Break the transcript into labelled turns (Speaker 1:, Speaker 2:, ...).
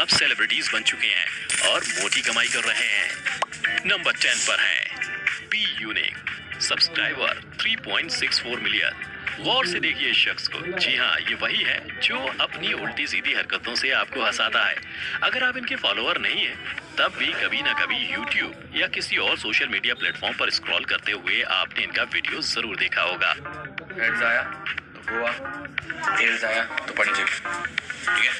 Speaker 1: अब सेलिब्रिटीज बन चुके हैं और मोटी कमाई कर रहे हैं। नंबर टेन पर है। पी यूनिक सब्सक्राइबर 3.64 मिलियन गौर से देखिए इस शख्स को। जी हाँ ये वही है जो अपनी उल्टी सीधी हरकतों से आपको हंसाता है। अगर आप इनके फॉलोअर नहीं है, तब भी कभी ना कभी YouTube या किसी और सोशल मीडिया प्लेटफॉर्म पर स्क्रॉल करते हुए आपने इनका वीडियो ज़रूर देखा होगा।
Speaker 2: आया तो गोवा आया तो पणजी ठीक है?